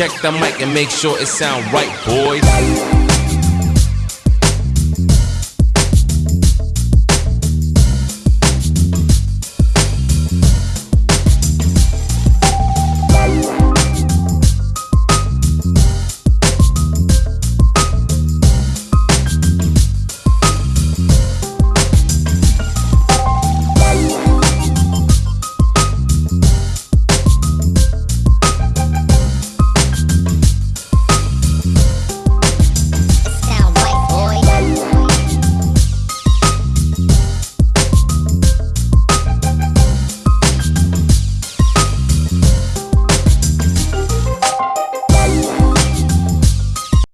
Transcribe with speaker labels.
Speaker 1: Check the mic and make sure it sound right, boys.